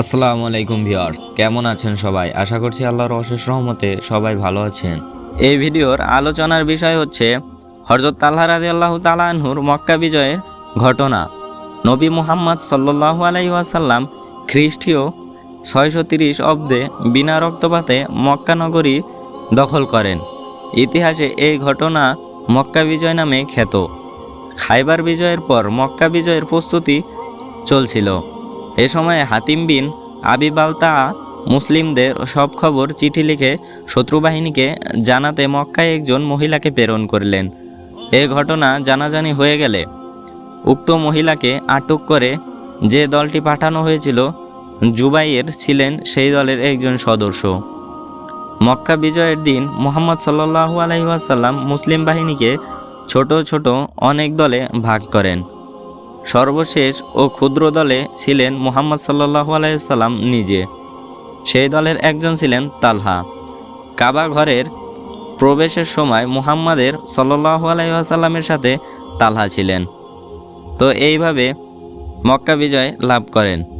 আসসালামু আলাইকুম ভিউয়ার্স, কেমন আছেন সবাই? আশা করছি আল্লাহর অশেষ রহমতে সবাই ভালো আছেন। এই ভিডিওর আলোচনার বিষয় হচ্ছে হরজত তাল্লাহ রাজি আল্লাহ তালাহুর মক্কা বিজয়ের ঘটনা। নবী মুহাম্মদ সাল্লাহু আলাই ওয়াসাল্লাম খ্রিস্টীয় ছয়শো তিরিশ অব্দে বিনা রক্তপাতে মক্কা নগরী দখল করেন। ইতিহাসে এই ঘটনা মক্কা বিজয় নামে খ্যাত। খাইবার বিজয়ের পর মক্কা বিজয়ের প্রস্তুতি চলছিল। এ সময় হাতিম বিন আবি বালতা মুসলিমদের সব খবর চিঠি লিখে শত্রুবাহিনীকে জানাতে মক্কায় একজন মহিলাকে প্রেরণ করলেন। এ ঘটনা জানাজানি হয়ে গেলে উক্ত মহিলাকে আটক করে যে দলটি পাঠানো হয়েছিল জুবাইয়ের ছিলেন সেই দলের একজন সদস্য। মক্কা বিজয়ের দিন মোহাম্মদ সাল্লাহু আলহিহাসাল্লাম মুসলিম বাহিনীকে ছোট ছোট অনেক দলে ভাগ করেন। সর্বশেষ ও ক্ষুদ্র দলে ছিলেন মুহাম্মদ সাল্লাহু আলাইসাল্লাম নিজে। সেই দলের একজন ছিলেন তালহা। কাবা ঘরের প্রবেশের সময় মুহাম্মাদের সাল্লাহু আলাইসাল্লামের সাথে তালহা ছিলেন। তো এইভাবে মক্কা বিজয় লাভ করেন।